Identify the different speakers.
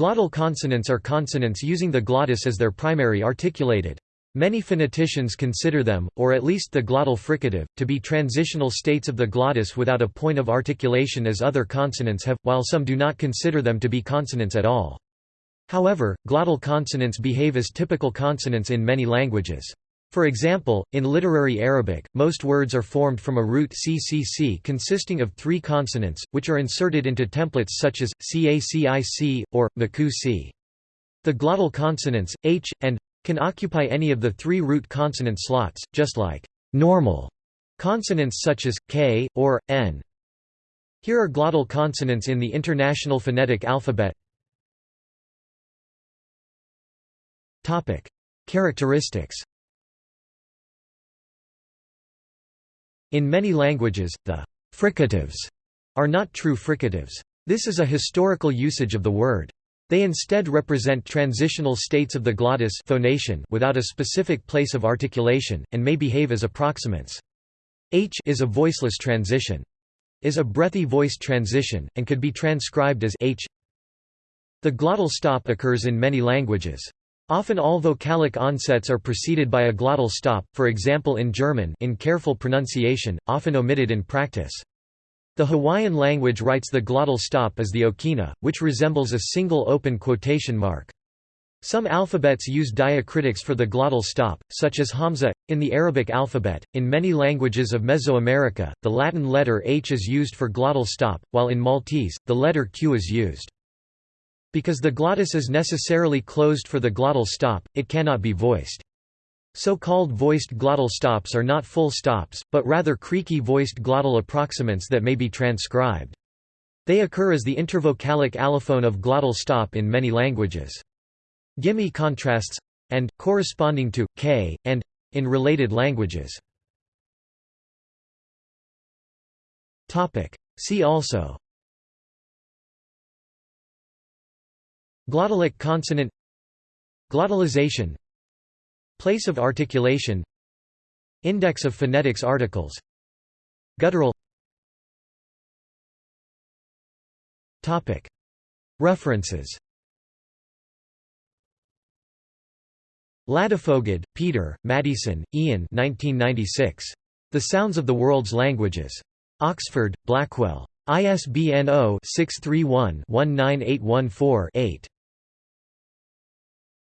Speaker 1: Glottal consonants are consonants using the glottis as their primary articulated. Many phoneticians consider them, or at least the glottal fricative, to be transitional states of the glottis without a point of articulation as other consonants have, while some do not consider them to be consonants at all. However, glottal consonants behave as typical consonants in many languages. For example, in literary Arabic, most words are formed from a root ccc consisting of three consonants, which are inserted into templates such as cacic, or maku The glottal consonants, h, and can occupy any of the three root consonant slots, just like normal consonants such as k, or n. Here are glottal consonants in the International Phonetic Alphabet. Characteristics In many languages, the fricatives are not true fricatives. This is a historical usage of the word. They instead represent transitional states of the glottis phonation without a specific place of articulation, and may behave as approximants. H is a voiceless transition. Is a breathy voiced transition, and could be transcribed as h. The glottal stop occurs in many languages. Often all vocalic onsets are preceded by a glottal stop, for example in German in careful pronunciation, often omitted in practice. The Hawaiian language writes the glottal stop as the okina, which resembles a single open quotation mark. Some alphabets use diacritics for the glottal stop, such as Hamza. In the Arabic alphabet, in many languages of Mesoamerica, the Latin letter H is used for glottal stop, while in Maltese, the letter Q is used. Because the glottis is necessarily closed for the glottal stop, it cannot be voiced. So-called voiced glottal stops are not full stops, but rather creaky voiced glottal approximants that may be transcribed. They occur as the intervocalic allophone of glottal stop in many languages. Gimi contrasts and corresponding to k and in related languages. Topic. See also Glottalic consonant Glottalization Place of articulation Index of phonetics articles Guttural References Ladefoged, Peter, Maddieson, Ian 1996. The Sounds of the World's Languages. Oxford, Blackwell. ISBN 0-631-19814-8.